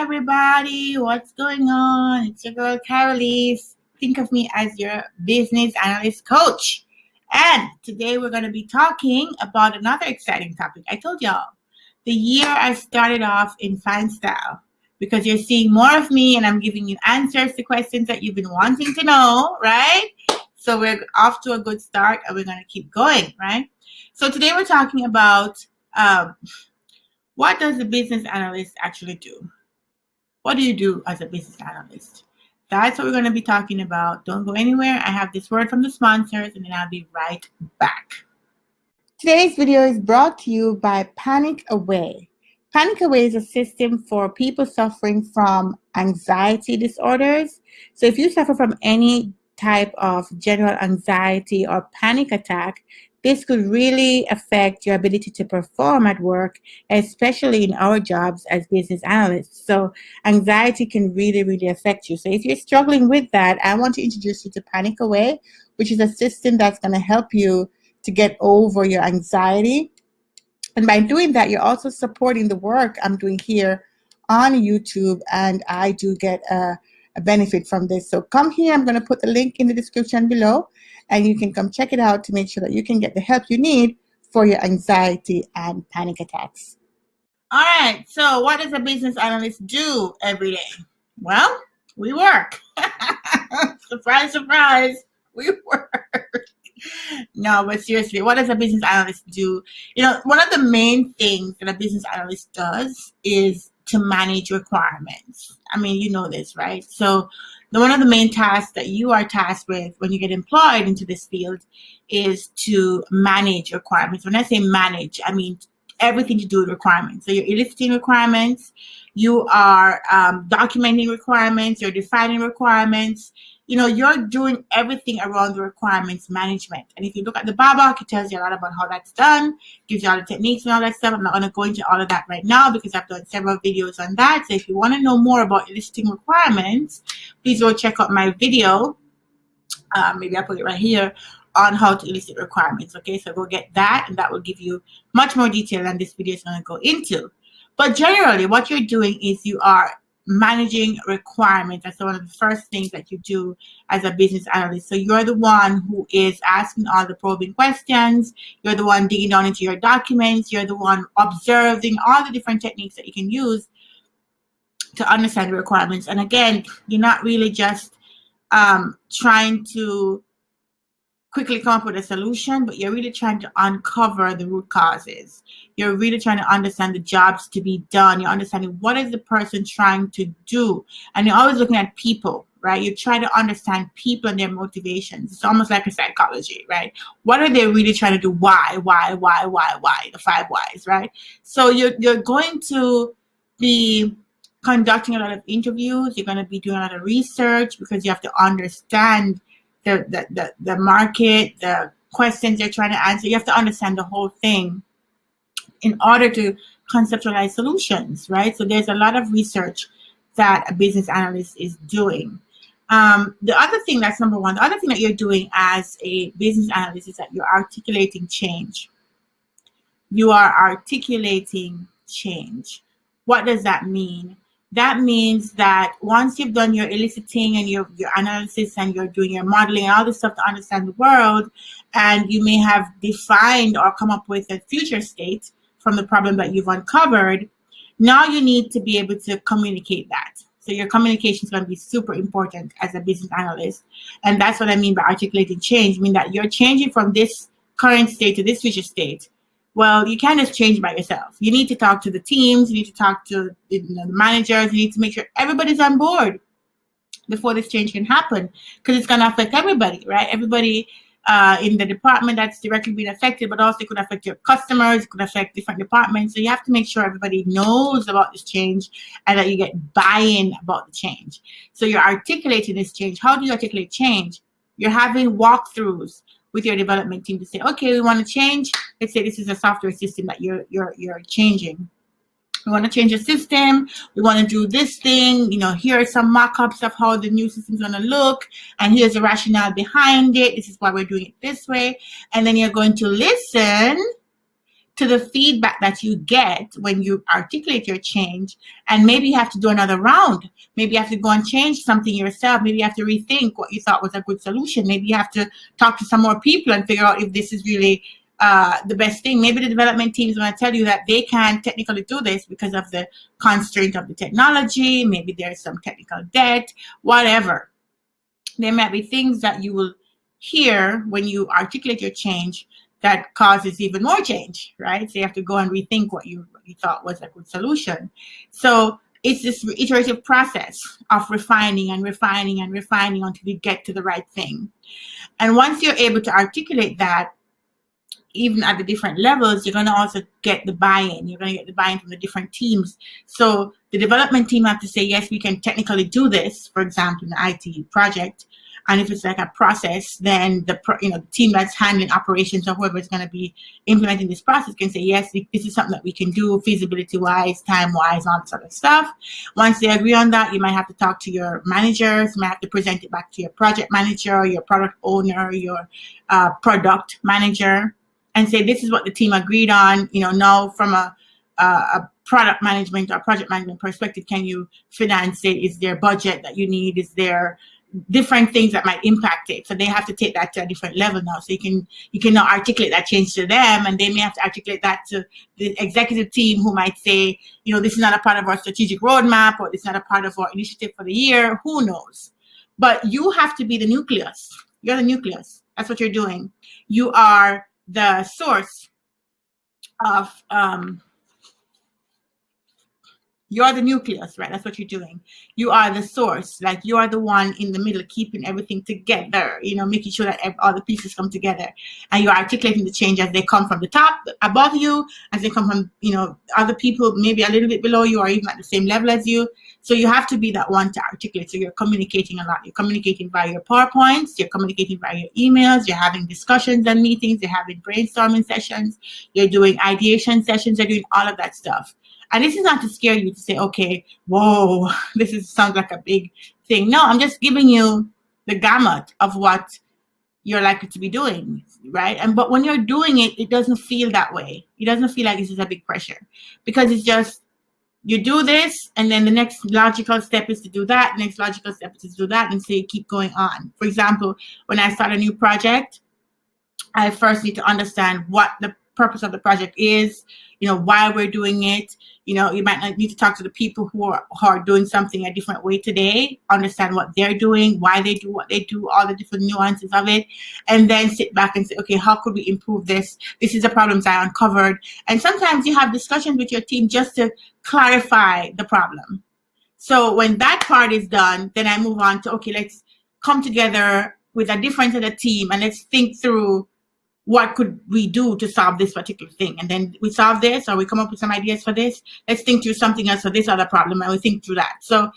everybody. What's going on? It's your girl, Carolise. Think of me as your business analyst coach. And today we're going to be talking about another exciting topic. I told y'all the year I started off in fine style because you're seeing more of me and I'm giving you answers to questions that you've been wanting to know, right? So we're off to a good start and we're going to keep going, right? So today we're talking about um, what does a business analyst actually do? What do you do as a business analyst? That's what we're going to be talking about. Don't go anywhere. I have this word from the sponsors and then I'll be right back. Today's video is brought to you by Panic Away. Panic Away is a system for people suffering from anxiety disorders. So if you suffer from any type of general anxiety or panic attack, this could really affect your ability to perform at work, especially in our jobs as business analysts. So anxiety can really, really affect you. So if you're struggling with that, I want to introduce you to Panic Away, which is a system that's going to help you to get over your anxiety. And by doing that, you're also supporting the work I'm doing here on YouTube, and I do get a, benefit from this. So come here, I'm going to put the link in the description below and you can come check it out to make sure that you can get the help you need for your anxiety and panic attacks. All right, so what does a business analyst do every day? Well, we work. surprise, surprise, we work. no, but seriously, what does a business analyst do? You know, one of the main things that a business analyst does is to manage requirements. I mean, you know this, right? So the, one of the main tasks that you are tasked with when you get employed into this field is to manage requirements. When I say manage, I mean everything to do with requirements. So you're eliciting requirements, you are um, documenting requirements, you're defining requirements, you know, you're doing everything around the requirements management. And if you look at the BABOK, it tells you a lot about how that's done, gives you all the techniques and all that stuff. I'm not going to go into all of that right now because I've done several videos on that. So if you want to know more about listing requirements, please go check out my video. Uh, maybe I'll put it right here on how to elicit requirements. Okay, so go get that and that will give you much more detail than this video is going to go into. But generally, what you're doing is you are managing requirements. That's one of the first things that you do as a business analyst. So you're the one who is asking all the probing questions. You're the one digging down into your documents. You're the one observing all the different techniques that you can use to understand the requirements. And again, you're not really just um, trying to quickly come up with a solution, but you're really trying to uncover the root causes. You're really trying to understand the jobs to be done. You're understanding what is the person trying to do. And you're always looking at people, right? You try to understand people and their motivations. It's almost like a psychology, right? What are they really trying to do? Why, why, why, why, why? The five whys, right? So you're, you're going to be conducting a lot of interviews. You're going to be doing a lot of research because you have to understand the, the, the, market, the questions they're trying to answer. You have to understand the whole thing in order to conceptualize solutions, right? So there's a lot of research that a business analyst is doing. Um, the other thing that's number one, the other thing that you're doing as a business analyst is that you're articulating change. You are articulating change. What does that mean? That means that once you've done your eliciting and your, your analysis and you're doing your modeling and all this stuff to understand the world, and you may have defined or come up with a future state from the problem that you've uncovered, now you need to be able to communicate that. So your communication is going to be super important as a business analyst. And that's what I mean by articulating change, I mean that you're changing from this current state to this future state well, you can't just change by yourself. You need to talk to the teams. You need to talk to you know, the managers. You need to make sure everybody's on board before this change can happen because it's going to affect everybody, right? Everybody uh, in the department that's directly being affected, but also it could affect your customers, it could affect different departments. So you have to make sure everybody knows about this change and that you get buy-in about the change. So you're articulating this change. How do you articulate change? You're having walkthroughs with your development team to say, okay, we want to change. Let's say this is a software system that you're you're you're changing. We want to change the system. We want to do this thing. You know, here are some mock-ups of how the new system is going to look. And here's the rationale behind it. This is why we're doing it this way. And then you're going to listen to the feedback that you get when you articulate your change. And maybe you have to do another round. Maybe you have to go and change something yourself. Maybe you have to rethink what you thought was a good solution. Maybe you have to talk to some more people and figure out if this is really uh, the best thing. Maybe the development teams want to tell you that they can't technically do this because of the constraint of the technology. Maybe there's some technical debt whatever. There might be things that you will hear when you articulate your change that causes even more change, right? So you have to go and rethink what you, what you thought was a good solution. So it's this iterative process of refining and refining and refining until you get to the right thing. And once you're able to articulate that, even at the different levels, you're going to also get the buy-in. You're going to get the buy-in from the different teams. So the development team have to say, yes, we can technically do this, for example, in the IT project. And if it's like a process, then the you know team that's handling operations or whoever is going to be implementing this process can say, yes, this is something that we can do feasibility wise, time wise, all this other stuff. Once they agree on that, you might have to talk to your managers, you might have to present it back to your project manager, your product owner, your uh, product manager, and say, this is what the team agreed on. You know, now from a, a product management or project management perspective, can you finance it? Is there budget that you need? Is there different things that might impact it. So they have to take that to a different level now. So you can you can now articulate that change to them, and they may have to articulate that to the executive team, who might say, you know, this is not a part of our strategic roadmap, or it's not a part of our initiative for the year. Who knows? But you have to be the nucleus. You're the nucleus. That's what you're doing. You are the source of um, you're the nucleus, right? That's what you're doing. You are the source. Like you are the one in the middle, keeping everything together, you know, making sure that all the pieces come together. And you're articulating the change as they come from the top, above you, as they come from, you know, other people, maybe a little bit below you or even at the same level as you. So you have to be that one to articulate. So you're communicating a lot. You're communicating via your PowerPoints, you're communicating via your emails, you're having discussions and meetings, you're having brainstorming sessions, you're doing ideation sessions, you're doing all of that stuff. And this is not to scare you to say, okay, whoa, this is sounds like a big thing. No, I'm just giving you the gamut of what you're likely to be doing, right? And but when you're doing it, it doesn't feel that way. It doesn't feel like this is a big pressure because it's just you do this and then the next logical step is to do that next logical step is to do that and so you keep going on for example when i start a new project i first need to understand what the purpose of the project is, you know, why we're doing it. You know, you might need to talk to the people who are, who are doing something a different way today, understand what they're doing, why they do what they do, all the different nuances of it, and then sit back and say, okay, how could we improve this? This is the problems I uncovered. And sometimes you have discussions with your team just to clarify the problem. So when that part is done, then I move on to, okay, let's come together with a different of team and let's think through what could we do to solve this particular thing? And then we solve this or we come up with some ideas for this. Let's think through something else for this other problem and we think through that. So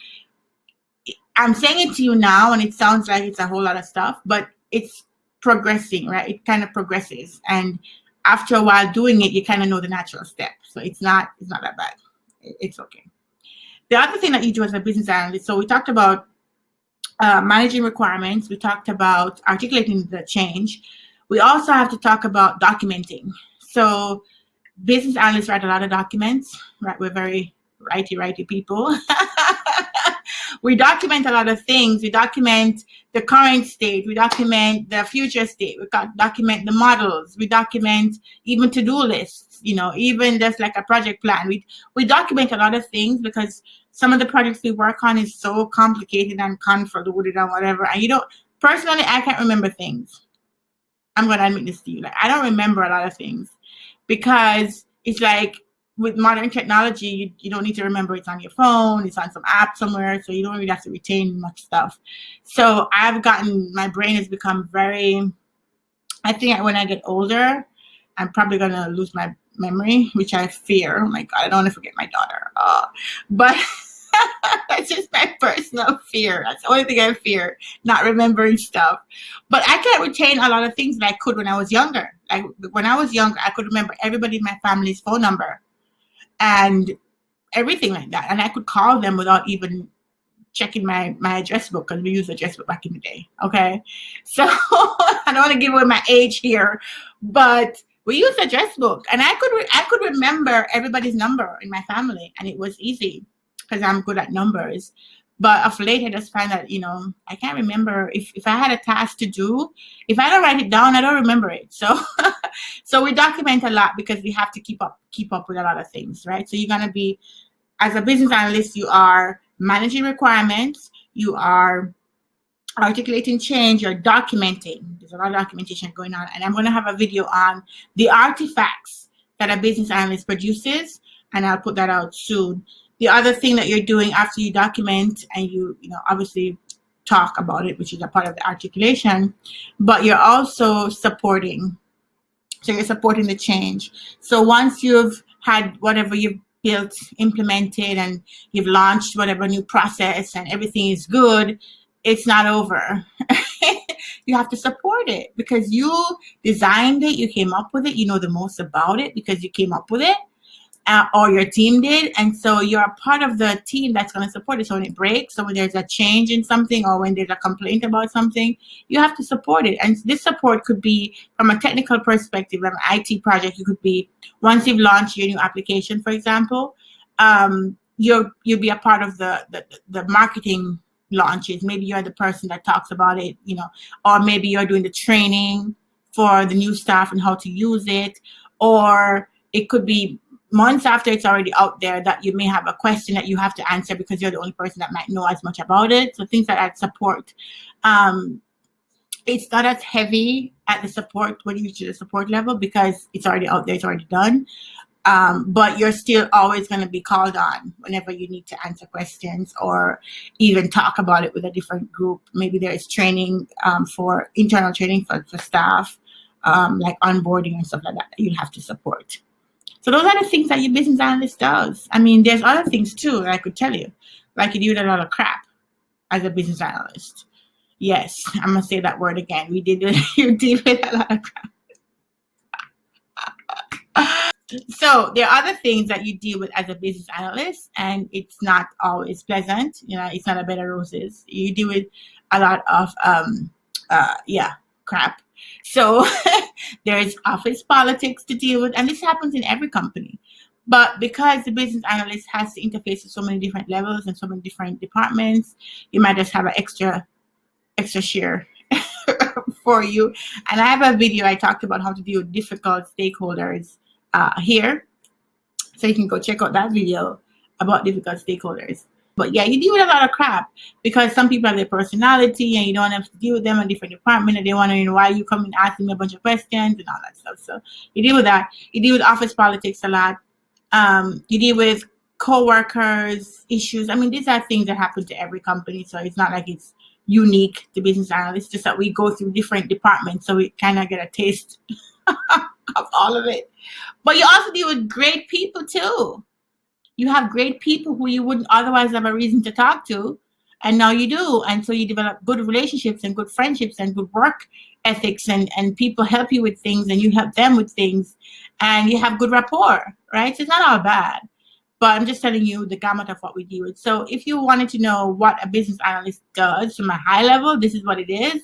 I'm saying it to you now and it sounds like it's a whole lot of stuff, but it's progressing, right? It kind of progresses. And after a while doing it, you kind of know the natural step. So it's not, it's not that bad. It's okay. The other thing that you do as a business analyst, so we talked about uh, managing requirements. We talked about articulating the change we also have to talk about documenting. So business analysts write a lot of documents, right? We're very righty, righty people. we document a lot of things. We document the current state. We document the future state. We document the models. We document even to-do lists, you know, even just like a project plan. We, we document a lot of things because some of the projects we work on is so complicated and convoluted and whatever. And you don't, personally, I can't remember things. I'm to admit this to you. Like, I don't remember a lot of things because it's like with modern technology, you, you don't need to remember it's on your phone, it's on some app somewhere, so you don't really have to retain much stuff. So I've gotten, my brain has become very, I think when I get older, I'm probably to lose my memory, which I fear. Oh my God, I don't want to forget my daughter. Uh, but That's just my personal fear. That's the only thing I fear, not remembering stuff. But I can't retain a lot of things that I could when I was younger. Like when I was younger, I could remember everybody in my family's phone number and everything like that. And I could call them without even checking my, my address book because we used address book back in the day. Okay. So I don't want to give away my age here, but we used address book, and I could I could remember everybody's number in my family, and it was easy because I'm good at numbers. But of late, I just find that you know I can't remember if if I had a task to do, if I don't write it down, I don't remember it. So so we document a lot because we have to keep up keep up with a lot of things, right? So you're gonna be as a business analyst, you are managing requirements, you are articulating change, you're documenting. There's a lot of documentation going on. And I'm going to have a video on the artifacts that a business analyst produces, and I'll put that out soon. The other thing that you're doing after you document and you, you know, obviously talk about it, which is a part of the articulation, but you're also supporting. So you're supporting the change. So once you've had whatever you've built, implemented, and you've launched whatever new process and everything is good, it's not over. you have to support it because you designed it, you came up with it, you know the most about it because you came up with it or your team did. And so you're a part of the team that's going to support it. So when it breaks, so when there's a change in something or when there's a complaint about something, you have to support it. And this support could be from a technical perspective, an IT project, it could be once you've launched your new application, for example, um, you'll, you'll be a part of the, the, the marketing launches. Maybe you're the person that talks about it, you know, or maybe you're doing the training for the new staff and how to use it, or it could be months after it's already out there that you may have a question that you have to answer because you're the only person that might know as much about it. So things like that support. Um, it's not as heavy at the support when you reach the support level because it's already out there, it's already done. Um, but you're still always going to be called on whenever you need to answer questions or even talk about it with a different group. Maybe there is training um, for internal training for, for staff, um, like onboarding and stuff like that, that you have to support. So those are the things that your business analyst does. I mean, there's other things too that I could tell you. Like you deal a lot of crap as a business analyst. Yes, I'm gonna say that word again. We did you deal with a lot of crap. so there are other things that you deal with as a business analyst and it's not always pleasant you know it's not a bed of roses you deal with a lot of um uh yeah crap so there's office politics to deal with, and this happens in every company. But because the business analyst has to interface with so many different levels and so many different departments, you might just have an extra extra share for you. And I have a video I talked about how to deal with difficult stakeholders uh, here. So you can go check out that video about difficult stakeholders. But yeah, you deal with a lot of crap because some people have their personality and you don't have to deal with them in different department and they wondering why you come and asking me a bunch of questions and all that stuff. So you deal with that. You deal with office politics a lot. Um, you deal with co-workers issues. I mean, these are things that happen to every company. So it's not like it's unique to business analysts, just that we go through different departments. So we kind of get a taste of all of it. But you also deal with great people too you have great people who you wouldn't otherwise have a reason to talk to and now you do. And so you develop good relationships and good friendships and good work ethics and and people help you with things and you help them with things and you have good rapport right? So it's not all bad. But i'm just telling you the gamut of what we deal with so if you wanted to know what a business analyst does from a high level this is what it is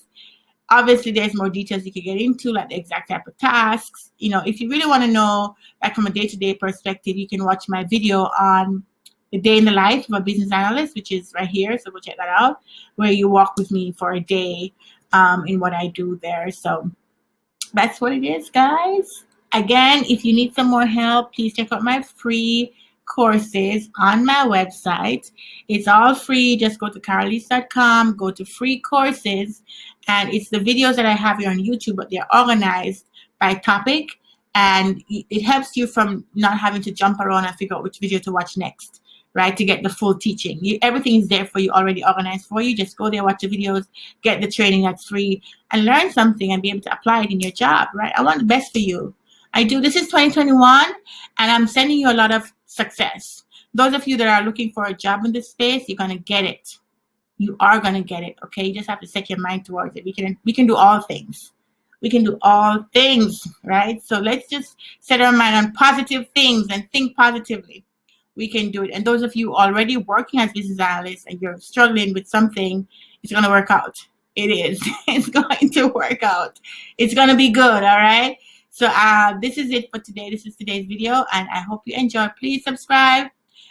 Obviously, there's more details you can get into, like the exact type of tasks. You know, if you really want to know, like from a day-to-day -day perspective, you can watch my video on the day in the life of a business analyst, which is right here. So go check that out, where you walk with me for a day um, in what I do there. So that's what it is, guys. Again, if you need some more help, please check out my free courses on my website. It's all free. Just go to carolise.com, go to free courses, and it's the videos that I have here on YouTube, but they're organized by topic, and it helps you from not having to jump around and figure out which video to watch next, right? To get the full teaching. You, everything is there for you, already organized for you. Just go there, watch the videos, get the training that's free, and learn something and be able to apply it in your job, right? I want the best for you. I do. This is 2021, and I'm sending you a lot of success. Those of you that are looking for a job in this space, you're going to get it. You are going to get it, okay? You just have to set your mind towards it. We can, we can do all things. We can do all things, right? So let's just set our mind on positive things and think positively. We can do it. And those of you already working as business analysts and you're struggling with something, it's going to work out. It is. It's going to work out. It's going to be good, all right? So uh, this is it for today. This is today's video, and I hope you enjoy. Please subscribe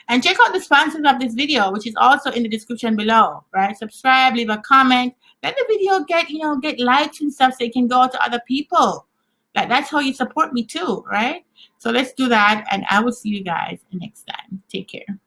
and check out the sponsors of this video, which is also in the description below. Right? Subscribe, leave a comment, let the video get you know get likes and stuff, so it can go to other people. Like that's how you support me too, right? So let's do that, and I will see you guys next time. Take care.